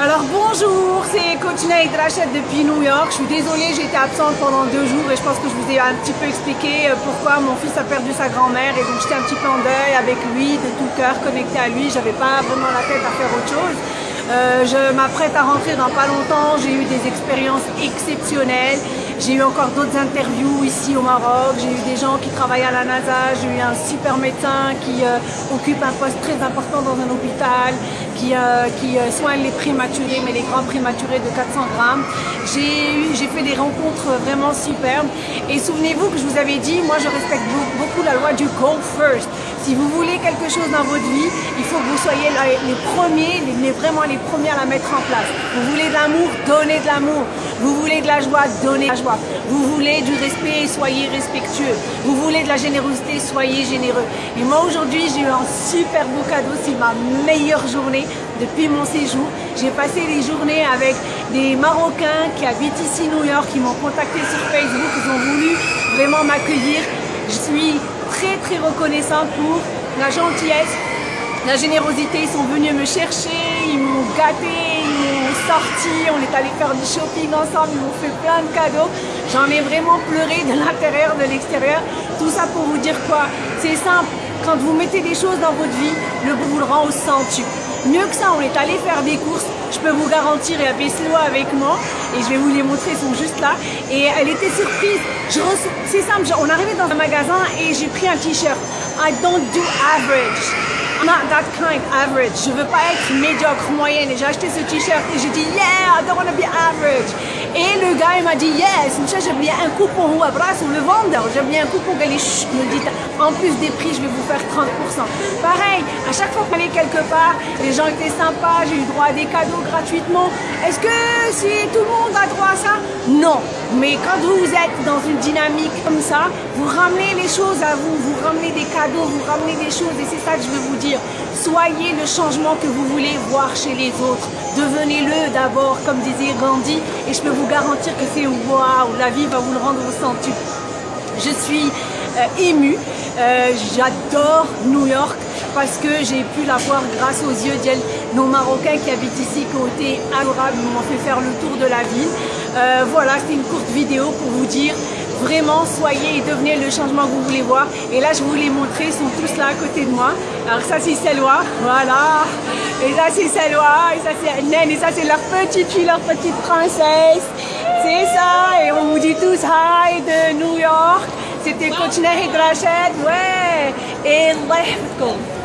Alors bonjour, c'est Coach Naïd Rachel depuis New York. Je suis désolée, j'étais absente pendant deux jours et je pense que je vous ai un petit peu expliqué euh, pourquoi mon fils a perdu sa grand-mère et donc j'étais un petit peu en deuil avec lui, de tout cœur, connecté à lui. J'avais pas vraiment la tête à faire autre chose. Euh, je m'apprête à rentrer dans pas longtemps. J'ai eu des expériences exceptionnelles. J'ai eu encore d'autres interviews ici au Maroc. J'ai eu des gens qui travaillent à la NASA. J'ai eu un super médecin qui euh, occupe un poste très important dans un hôpital, qui, euh, euh, soigne les prématurés, mais les grands prématurés de 400 grammes. J'ai fait des rencontres vraiment superbes. Et souvenez-vous que je vous avais dit, moi je respecte beaucoup la loi du go first. Si vous voulez quelque chose dans votre vie, il faut que vous soyez les premiers, les, vraiment les premiers à la mettre en place. Vous voulez de l'amour, donnez de l'amour. Vous voulez de la joie, donnez de la joie. Vous voulez du respect, soyez respectueux. Vous voulez de la générosité, soyez généreux. Et moi aujourd'hui, j'ai eu un super beau cadeau. C'est ma meilleure journée depuis mon séjour. J'ai passé les journées avec des Marocains qui habitent ici New York, qui m'ont contacté sur Facebook. Ils ont voulu vraiment m'accueillir. Je suis très très reconnaissante pour la gentillesse, la générosité. Ils sont venus me chercher, ils m'ont gâté, sorti, on est allé faire du shopping ensemble, ils m'ont fait plein de cadeaux. J'en ai vraiment pleuré de l'intérieur, de l'extérieur. Tout ça pour vous dire quoi? C'est simple, quand vous mettez des choses dans votre vie, le vous le rend au centuple. Mieux que ça, on est allé faire des courses, je peux vous garantir, il y avait avec moi, et je vais vous les montrer, ils sont juste là. Et elle était surprise. C'est simple, on arrivait dans un magasin et j'ai pris un t-shirt. I don't do average. I'm not that kind average. Je veux pas être médiocre, moyenne. Et j'ai acheté ce t-shirt et j'ai dit, yeah, I don't want average. Et le gars, il m'a dit, yes, j'ai bien un coupon ou bras sur le vendeur. J'ai bien un coupon. Il me dit, en plus des prix, je vais vous faire 30%. Pareil, à chaque fois qu'on allait quelque part, les gens étaient sympas, j'ai eu droit à des cadeaux gratuitement. Est-ce que si tout le monde a droit à ça? Non. Mais quand vous êtes dans une dynamique comme ça, vous ramenez les choses à vous, vous ramenez des cadeaux, vous ramenez des choses et c'est ça que je veux vous dire. Soyez le changement que vous voulez voir chez les autres. Devenez-le d'abord, comme disait Gandhi, et je peux vous garantir que c'est waouh, la vie va vous le rendre au. Je suis euh, émue, euh, j'adore New York parce que j'ai pu la voir grâce aux yeux de nos Marocains qui habitent ici, qui ont été adorables, m'ont fait faire le tour de la ville. Euh, voilà, c'est une courte vidéo pour vous dire vraiment soyez et devenez le changement que vous voulez voir. Et là, je vous les montrer, ils sont tous là à côté de moi. Alors ça, c'est Selwa, voilà. Et ça, c'est Selwa, et ça, c'est Naine, et ça, c'est leur petite fille, leur petite princesse. C'est ça, et on vous dit tous hi de New York. C'était Coach Nahid Rachid, ouais. Et Allah